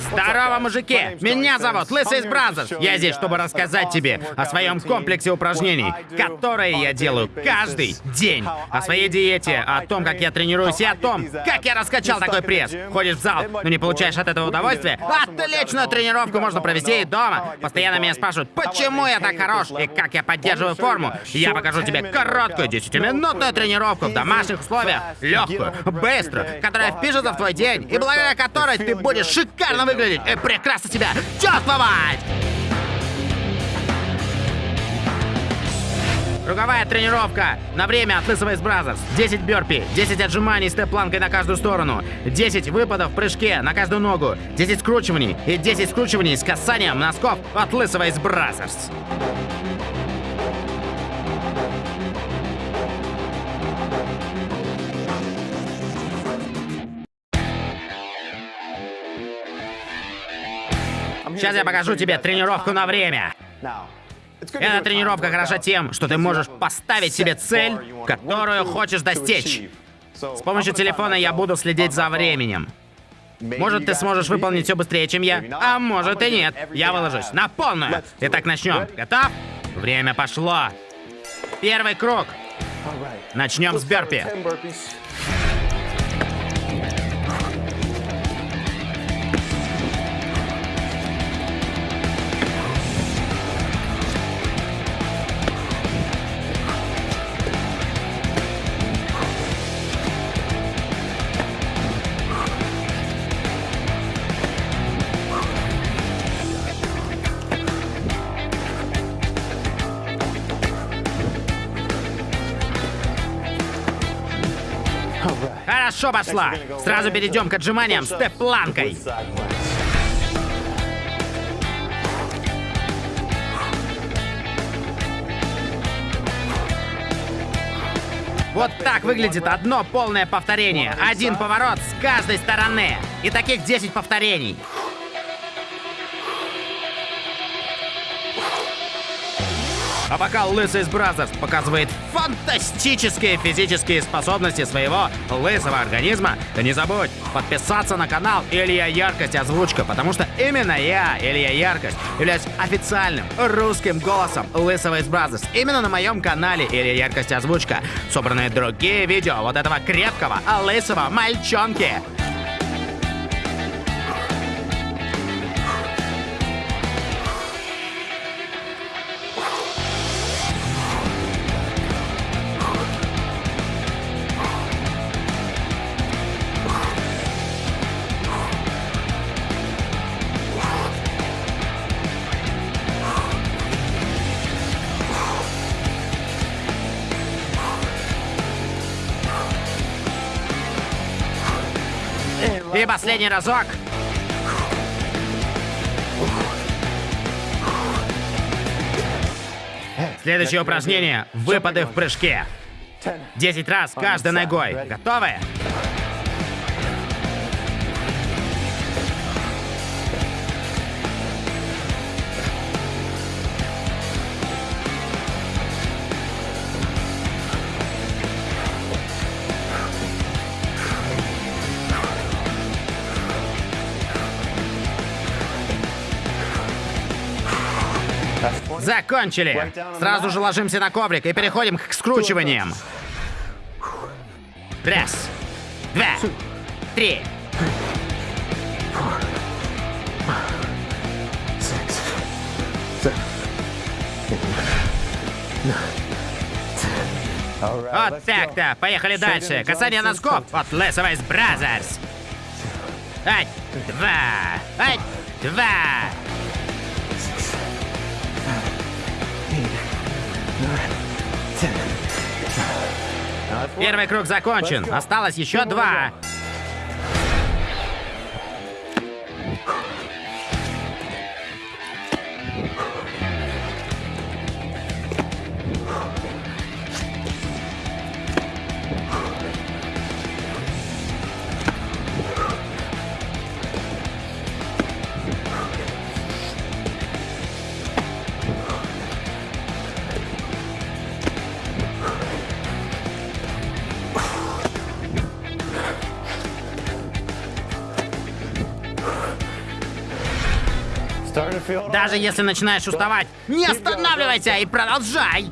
Здорово, мужики! Меня зовут Лысый из Brazzers. Я здесь, чтобы рассказать тебе о своем комплексе упражнений, которые я делаю каждый день. О своей диете, о том, как я тренируюсь и о том, как я раскачал такой пресс. Ходишь в зал, но не получаешь от этого удовольствия? Отличную тренировку можно провести и дома. Постоянно меня спрашивают, почему я так хорош и как я поддерживаю форму. Я покажу тебе короткую 10-минутную тренировку в домашних условиях, легкую, быструю, которая впишется в твой день и благодаря которой ты будешь шикарно выглядеть и прекрасно себя чувствовать! Круговая тренировка на время от Лысого из Brazzers. 10 бёрпи, 10 отжиманий с Т-планкой на каждую сторону, 10 выпадов в прыжке на каждую ногу, 10 скручиваний и 10 скручиваний с касанием носков от Лысого из Brazzers. Сейчас я покажу тебе тренировку на время. Эта тренировка хороша тем, что ты можешь поставить себе цель, которую хочешь достичь. С помощью телефона я буду следить за временем. Может, ты сможешь выполнить все быстрее, чем я, а может и нет. Я выложусь на полную. Итак, начнем. Готов? Время пошло. Первый круг. Начнем с бёрпи. Хорошо пошла. Сразу перейдем к отжиманиям с Т-планкой. Вот так выглядит одно полное повторение. Один поворот с каждой стороны. И таких 10 повторений. А пока Лысый из Brazzers показывает фантастические физические способности своего лысого организма, не забудь подписаться на канал Илья Яркость Озвучка, потому что именно я, Илья Яркость, являюсь официальным русским голосом Лысого из Brazzers. Именно на моем канале Илья Яркость Озвучка собраны другие видео вот этого крепкого лысого мальчонки. И последний разок. Следующее упражнение — выпады в прыжке. 10 раз каждой ногой. Готовы? Закончили. Сразу же ложимся на коврик и переходим к скручиваниям. Раз, два, три. Вот так-то. Поехали дальше. Касание носков от Лысого из Brazzers. Ать, два, ать, два. Первый круг закончен. Осталось еще два. Даже если начинаешь уставать, не останавливайся и продолжай!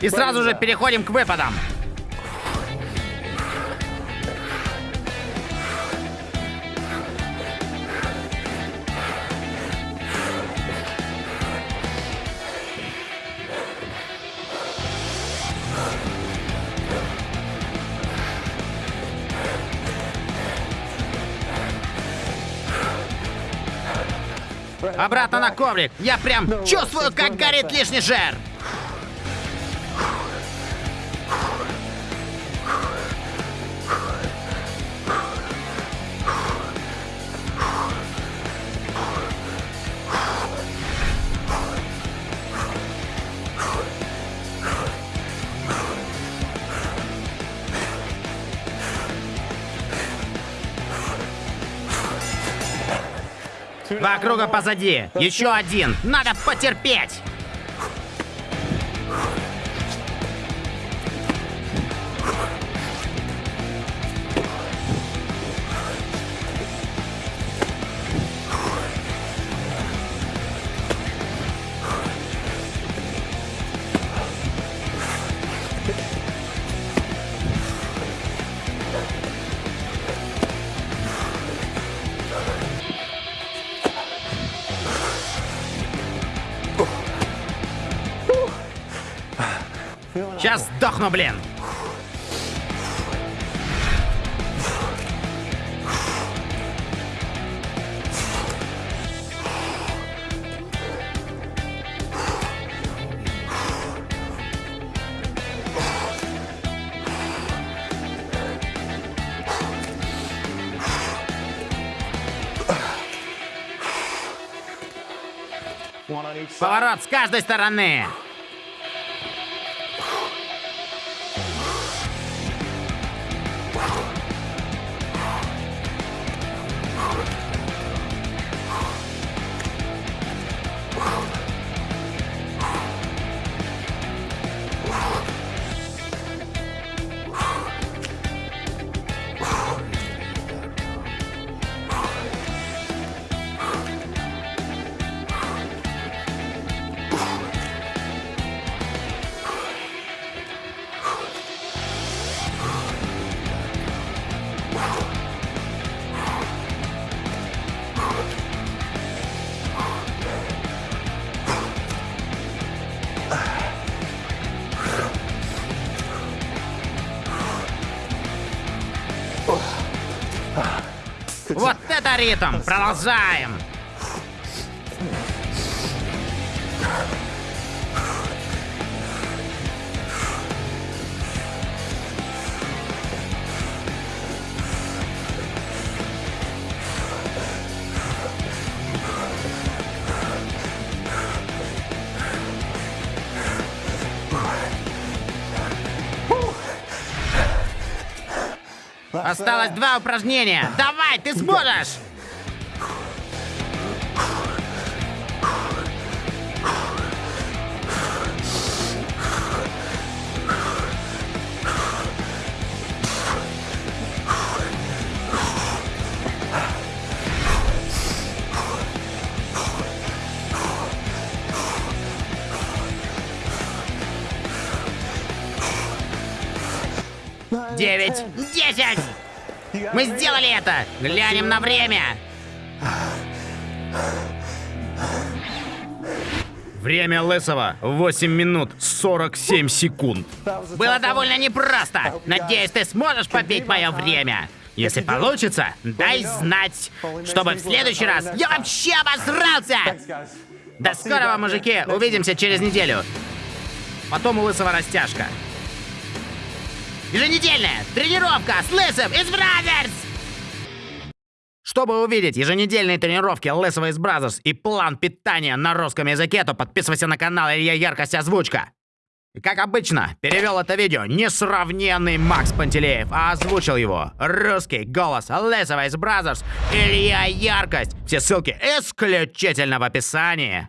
И сразу же переходим к выпадам. Обратно на коврик. Я прям чувствую, как горит лишний жир. Два круга позади. Еще один. Надо потерпеть. Сейчас сдохну, блин. Поворот с каждой стороны. Ритм! Продолжаем! Осталось два упражнения. Давай, ты сможешь! Девять, десять! Мы сделали это! Глянем на время! Время Лысого 8 минут 47 секунд. Было довольно непросто. Надеюсь, ты сможешь побить мое время. Если получится, дай знать, чтобы в следующий раз я вообще обосрался! До скорого, мужики! Увидимся через неделю. Потом у Лысого растяжка. Еженедельная тренировка с Лысым из Brazzers! Чтобы увидеть еженедельные тренировки Лысого из Brazzers и план питания на русском языке, то подписывайся на канал Илья Яркость Озвучка. И как обычно, перевел это видео несравненный Макс Пантелеев, а озвучил его русский голос Лысого из Brazzers Илья Яркость. Все ссылки исключительно в описании.